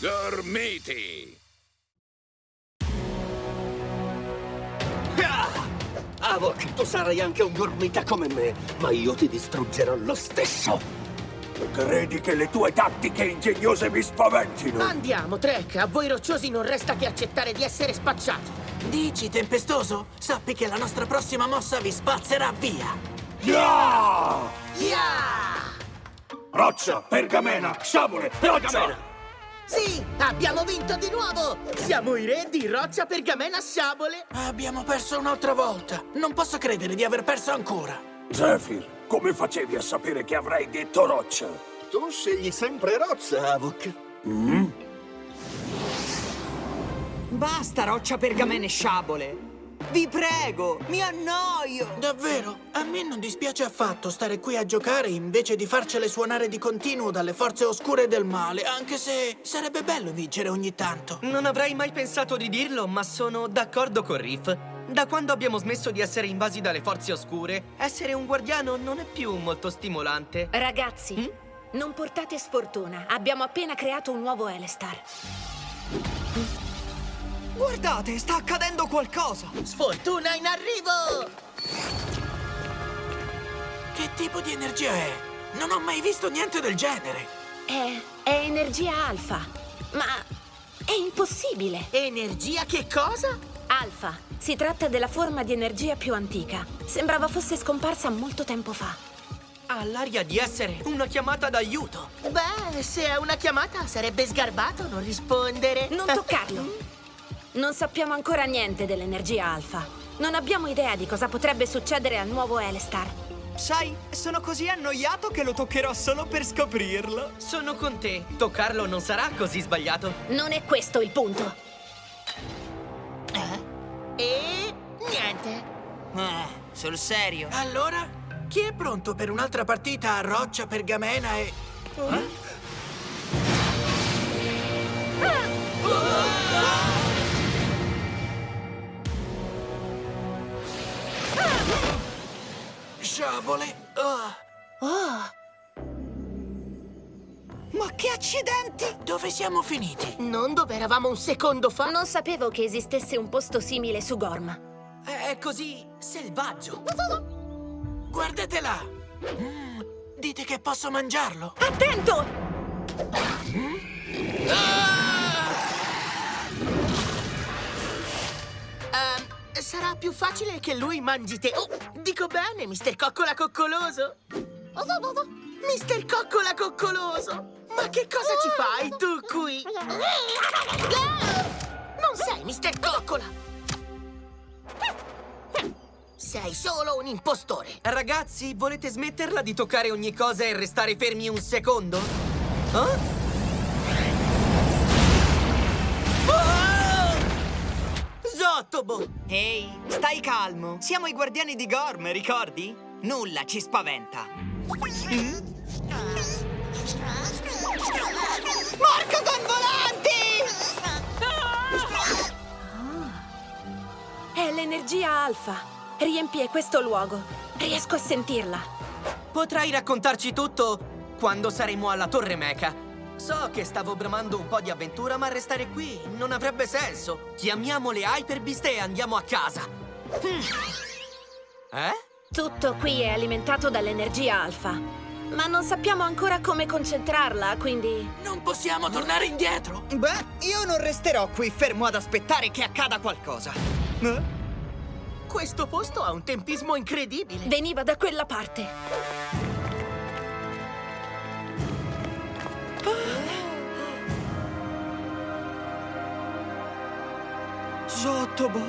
Gormiti! Avok, tu sarai anche un gormita come me, ma io ti distruggerò lo stesso. Credi che le tue tattiche ingegnose mi spaventino? Andiamo, Trek. A voi rocciosi non resta che accettare di essere spacciati. Dici, tempestoso? Sappi che la nostra prossima mossa vi spazzerà via. Yeah! Yeah! Roccia, pergamena, sciabole, pergamena! Sì, abbiamo vinto di nuovo! Siamo i re di roccia, pergamena, sciabole. Abbiamo perso un'altra volta. Non posso credere di aver perso ancora. Zephyr, come facevi a sapere che avrei detto roccia? Tu scegli sempre roccia, Avok. Basta, roccia, pergamene e sciabole! Vi prego, mi annoio! Davvero? A me non dispiace affatto stare qui a giocare invece di farcele suonare di continuo dalle forze oscure del male, anche se sarebbe bello vincere ogni tanto. Non avrei mai pensato di dirlo, ma sono d'accordo con Riff. Da quando abbiamo smesso di essere invasi dalle forze oscure, essere un guardiano non è più molto stimolante. Ragazzi, non portate sfortuna. Abbiamo appena creato un nuovo Elestar. Guardate, sta accadendo qualcosa! Sfortuna in arrivo! Che tipo di energia è? Non ho mai visto niente del genere. È, è energia alfa. Ma è impossibile. Energia che cosa? Alfa. Si tratta della forma di energia più antica. Sembrava fosse scomparsa molto tempo fa. Ha l'aria di essere una chiamata d'aiuto. Beh, se è una chiamata sarebbe sgarbato non rispondere. Non toccarlo. Non sappiamo ancora niente dell'energia alfa. Non abbiamo idea di cosa potrebbe succedere al nuovo Elestar. Sai, sono così annoiato che lo toccherò solo per scoprirlo. Sono con te. Toccarlo non sarà così sbagliato. Non è questo il punto. E niente. Ah, sul serio? Allora, chi è pronto per un'altra partita a roccia, pergamena e... Sciabole! Ah, Ma che accidenti! dove siamo finiti? Non dove eravamo un secondo fa? Non sapevo che esistesse un posto simile su Gorm. È così selvaggio. Guardate là! Mm, dite che posso mangiarlo? Attento! Ehm, sarà più facile che lui mangi te. Oh, dico bene, Mister Coccola Coccoloso. Mister Coccola Coccoloso! Ma che cosa ci fai tu qui? Non sei Mister Coccola! Sei solo un impostore! Ragazzi, volete smetterla di toccare ogni cosa e restare fermi un secondo? Ah? Zottobo! Ehi, stai calmo. Siamo i guardiani di Gorm, ricordi? Nulla ci spaventa. Marco con volanti! È l'energia alfa. Riempie questo luogo. Riesco a sentirla. Potrai raccontarci tutto quando saremo alla Torre Meca. So che stavo bramando un po' di avventura, ma restare qui non avrebbe senso. Chiamiamo le Hyperbeast e andiamo a casa. Hmm. Eh? Tutto qui è alimentato dall'energia alfa. Ma non sappiamo ancora come concentrarla, quindi... Non possiamo tornare indietro? Beh, io non resterò qui fermo ad aspettare che accada qualcosa. Eh? Questo posto ha un tempismo incredibile! Veniva da quella parte. Jotobo.